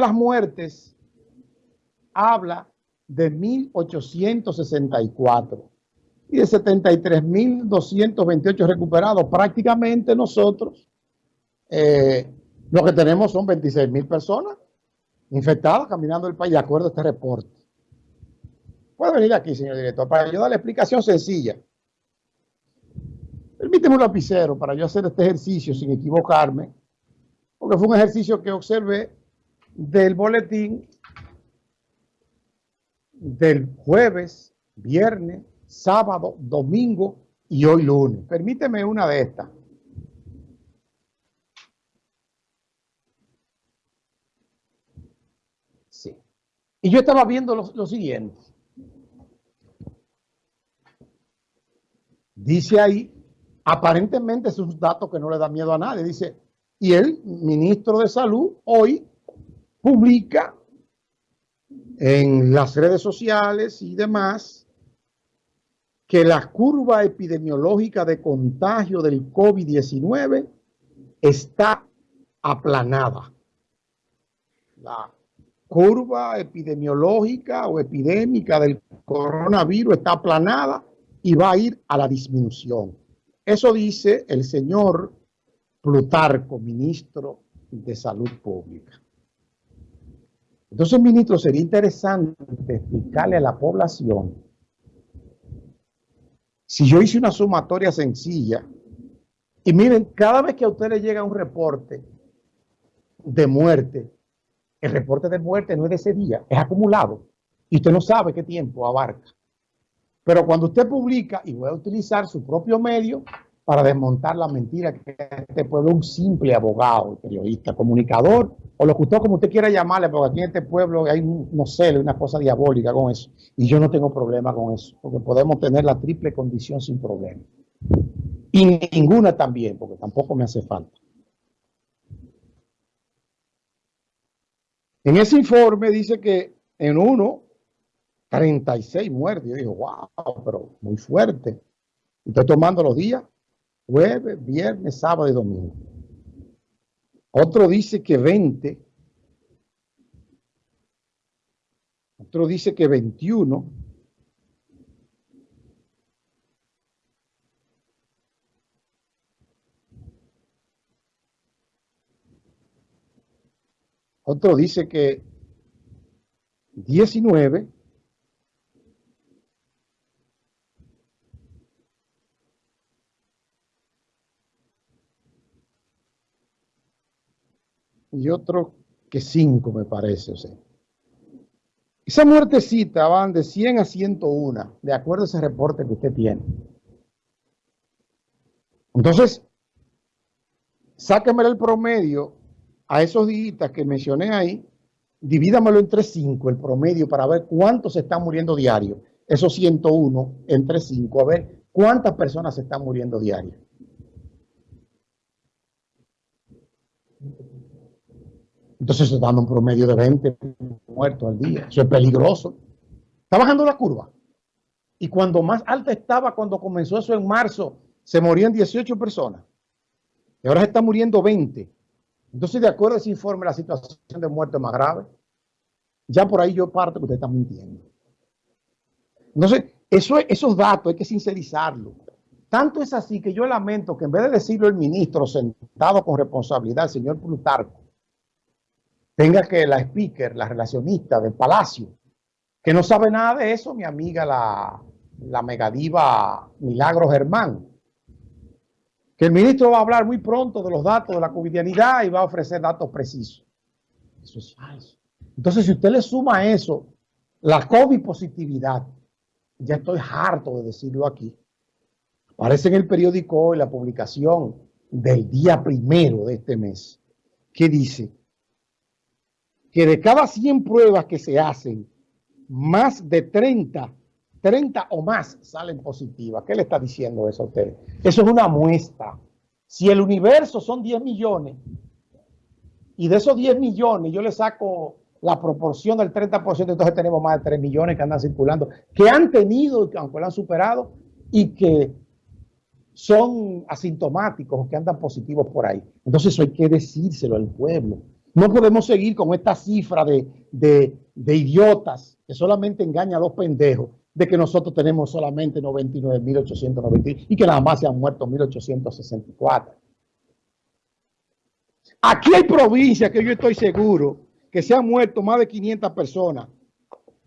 las muertes habla de 1864 y de 73.228 recuperados. Prácticamente nosotros eh, lo que tenemos son 26.000 personas infectadas caminando el país, de acuerdo a este reporte. Puede venir aquí, señor director, para yo dar la explicación sencilla. Permíteme un lapicero para yo hacer este ejercicio sin equivocarme, porque fue un ejercicio que observé del boletín del jueves, viernes, sábado, domingo y hoy lunes. Permíteme una de estas. Sí. Y yo estaba viendo lo, siguiente. Dice ahí, aparentemente es un dato que no le da miedo a nadie. Dice, y el ministro de Salud hoy publica en las redes sociales y demás que la curva epidemiológica de contagio del COVID-19 está aplanada. La curva epidemiológica o epidémica del coronavirus está aplanada y va a ir a la disminución. Eso dice el señor Plutarco, ministro de Salud Pública. Entonces, ministro, sería interesante explicarle a la población, si yo hice una sumatoria sencilla, y miren, cada vez que a usted le llega un reporte de muerte, el reporte de muerte no es de ese día, es acumulado, y usted no sabe qué tiempo abarca. Pero cuando usted publica, y voy a utilizar su propio medio, para desmontar la mentira que este pueblo un simple abogado, periodista, comunicador o locutor, como usted quiera llamarle, porque aquí en este pueblo hay, no sé, una cosa diabólica con eso. Y yo no tengo problema con eso, porque podemos tener la triple condición sin problema. Y ninguna también, porque tampoco me hace falta. En ese informe dice que en uno, 36 muertes. Yo digo, wow, pero muy fuerte. Estoy tomando los días jueves, viernes, sábado y domingo. Otro dice que 20. Otro dice que 21. Otro dice que 19. Y otro que cinco, me parece. O sea. Esa muertecita van de 100 a 101, de acuerdo a ese reporte que usted tiene. Entonces, sáquemelo el promedio a esos días que mencioné ahí, divídamelo entre 5 el promedio para ver cuántos se están muriendo diario. Esos 101 entre 5, a ver cuántas personas se están muriendo diario. Entonces se está dando un promedio de 20 muertos al día. Eso es peligroso. Está bajando la curva. Y cuando más alta estaba cuando comenzó eso en marzo, se morían 18 personas. Y ahora se está muriendo 20. Entonces, de acuerdo a ese informe, la situación de muerte es más grave. Ya por ahí yo parto que usted está mintiendo. Entonces, eso, esos datos hay que sincerizarlo. Tanto es así que yo lamento que en vez de decirlo el ministro sentado con responsabilidad, el señor Plutarco, tenga que la speaker, la relacionista del palacio, que no sabe nada de eso, mi amiga la, la megadiva Milagro Germán, que el ministro va a hablar muy pronto de los datos de la covidianidad y va a ofrecer datos precisos. Eso es falso. Entonces, si usted le suma a eso la COVID positividad, ya estoy harto de decirlo aquí, aparece en el periódico hoy la publicación del día primero de este mes, que dice que de cada 100 pruebas que se hacen, más de 30, 30 o más salen positivas. ¿Qué le está diciendo eso a usted? Eso es una muestra. Si el universo son 10 millones, y de esos 10 millones yo le saco la proporción del 30%, entonces tenemos más de 3 millones que andan circulando, que han tenido, aunque lo han superado, y que son asintomáticos, que andan positivos por ahí. Entonces eso hay que decírselo al pueblo. No podemos seguir con esta cifra de, de idiotas que solamente engaña a los pendejos de que nosotros tenemos solamente 99.890 y que nada más se han muerto 1.864. Aquí hay provincias que yo estoy seguro que se han muerto más de 500 personas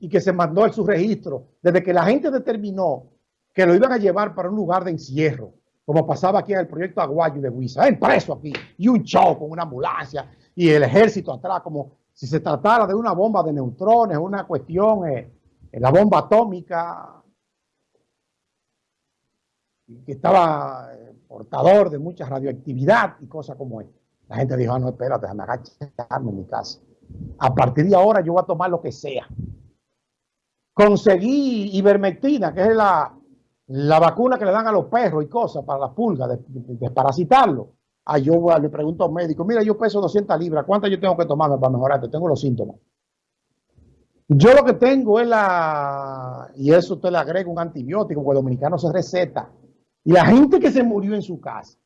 y que se mandó el subregistro desde que la gente determinó que lo iban a llevar para un lugar de encierro, como pasaba aquí en el proyecto Aguayo de Huiza, en preso aquí, y un show con una ambulancia y el ejército atrás, como si se tratara de una bomba de neutrones, una cuestión, eh, la bomba atómica, que estaba eh, portador de mucha radioactividad y cosas como esta. La gente dijo, ah, no, espérate, déjame agacharme en mi casa. A partir de ahora yo voy a tomar lo que sea. Conseguí ivermectina, que es la, la vacuna que le dan a los perros y cosas para las pulgas, de, desparasitarlo. Ah, yo le pregunto a un médico, mira, yo peso 200 libras, ¿cuántas yo tengo que tomarme para mejorarte? Tengo los síntomas. Yo lo que tengo es la, y eso usted le agrega un antibiótico, porque el dominicano se receta. Y la gente que se murió en su casa,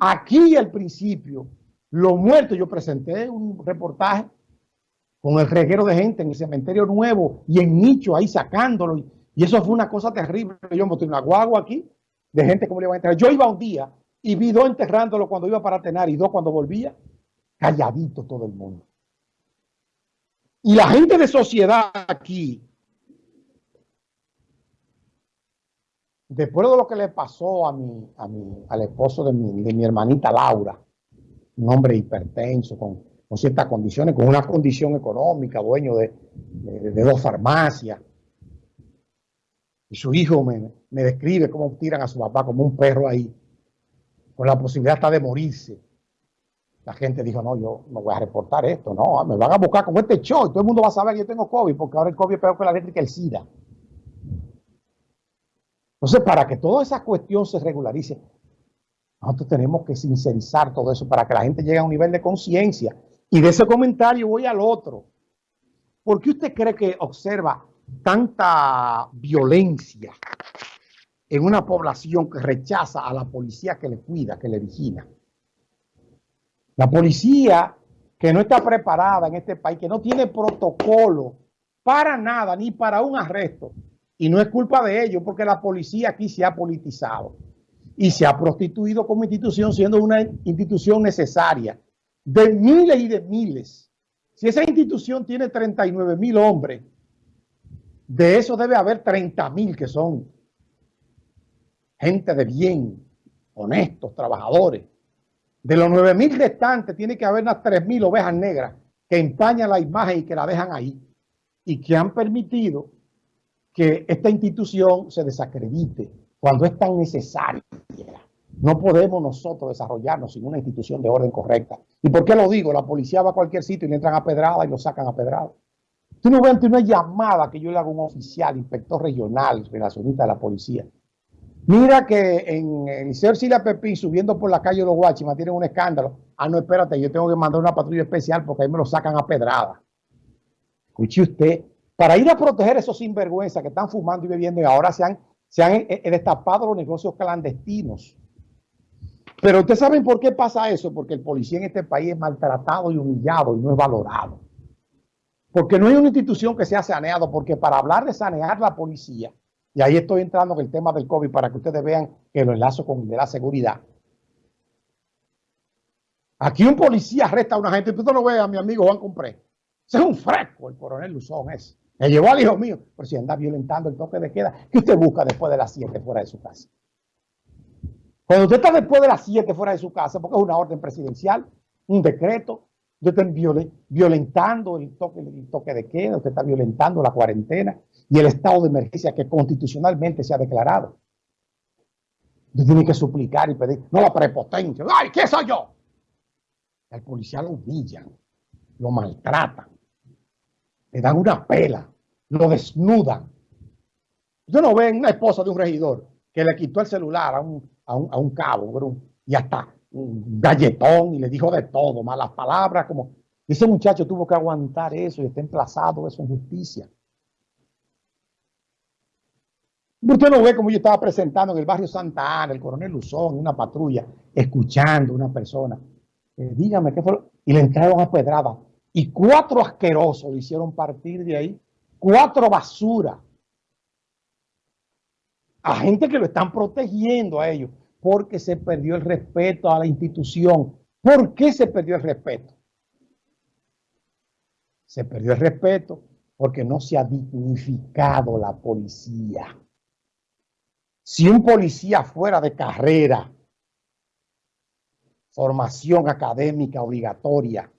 aquí al principio, los muertos, yo presenté un reportaje con el reguero de gente en el cementerio nuevo y en nicho ahí sacándolo. Y eso fue una cosa terrible. Yo monté una guagua aquí de gente como le iba a entrar. Yo iba un día y vi dos enterrándolo cuando iba para tener y dos cuando volvía. Calladito todo el mundo. Y la gente de sociedad aquí, después de lo que le pasó a mi, a mi, al esposo de mi, de mi hermanita Laura, un hombre hipertenso, con, ciertas condiciones, con una condición económica, dueño de, dos farmacias. Y su hijo me, describe cómo tiran a su papá como un perro ahí, con la posibilidad hasta de morirse. La gente dijo, no, yo no voy a reportar esto, no, me van a buscar con este show y todo el mundo va a saber que yo tengo COVID, porque ahora el COVID es peor que la eléctrica el SIDA. Entonces, para que toda esa cuestión se regularice, nosotros tenemos que sincerizar todo eso para que la gente llegue a un nivel de conciencia. Y de ese comentario voy al otro. ¿Por qué usted cree que observa tanta violencia en una población que rechaza a la policía que le cuida, que le vigila? La policía que no está preparada en este país, que no tiene protocolo para nada, ni para un arresto. Y no es culpa de ellos, porque la policía aquí se ha politizado y se ha prostituido como institución, siendo una institución necesaria de miles y de miles. Si esa institución tiene 39 mil hombres, de eso debe haber 30 mil que son gente de bien, honestos, trabajadores. De los 9 mil restantes tiene que haber unas 3 mil ovejas negras que empañan la imagen y que la dejan ahí y que han permitido que esta institución se desacredite cuando es tan necesaria. No podemos nosotros desarrollarnos sin una institución de orden correcta. ¿Y por qué lo digo? La policía va a cualquier sitio y le entran a pedrada y lo sacan a pedrada. Tú no ves una llamada que yo le hago a un oficial, inspector regional, relacionista de la policía. Mira que en el señor Sila Pepín, subiendo por la calle de los Guachimas, tienen un escándalo. Ah, no, espérate, yo tengo que mandar una patrulla especial porque ahí me lo sacan a pedrada. Escuche usted, para ir a proteger esos sinvergüenzas que están fumando y bebiendo y ahora se han se han eh, eh, destapado los negocios clandestinos. Pero ustedes saben por qué pasa eso, porque el policía en este país es maltratado y humillado y no es valorado. Porque no hay una institución que sea saneado, porque para hablar de sanear la policía, y ahí estoy entrando en el tema del COVID para que ustedes vean que lo enlazo con de la seguridad. Aquí un policía arresta a una gente, tú no lo ves a mi amigo Juan Compré. Ese es un fresco, el coronel Luzón ese. Me llevó al hijo mío. Pero si anda violentando el toque de queda, ¿qué usted busca después de las 7 fuera de su casa? Cuando usted está después de las 7 fuera de su casa, porque es una orden presidencial, un decreto, usted está violentando el toque, de queda, usted está violentando la cuarentena y el estado de emergencia que constitucionalmente se ha declarado. Usted tiene que suplicar y pedir, no la prepotencia. ¡Ay, qué soy yo! El policía lo humillan, lo maltratan le dan una pela, lo desnudan. Usted no ve una esposa de un regidor que le quitó el celular a un, a un, cabo y hasta un galletón y le dijo de todo, malas palabras, como ese muchacho tuvo que aguantar eso y está emplazado eso en justicia. Usted no ve como yo estaba presentando en el barrio Santa Ana, el coronel Luzón, una patrulla, escuchando a una persona. Eh, dígame, ¿qué fue? y le entraron a pedrada. Y cuatro asquerosos lo hicieron partir de ahí. Cuatro basura. A gente que lo están protegiendo a ellos porque se perdió el respeto a la institución. ¿Por qué se perdió el respeto? Se perdió el respeto porque no se ha dignificado la policía. Si un policía fuera de carrera, formación académica obligatoria,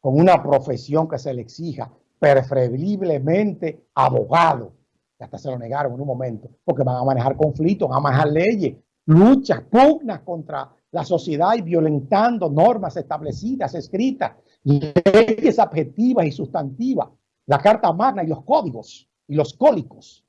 con una profesión que se le exija, preferiblemente abogado, hasta se lo negaron en un momento, porque van a manejar conflictos, van a manejar leyes, luchas, pugnas contra la sociedad y violentando normas establecidas, escritas, leyes objetivas y sustantivas, la Carta Magna y los códigos y los cólicos.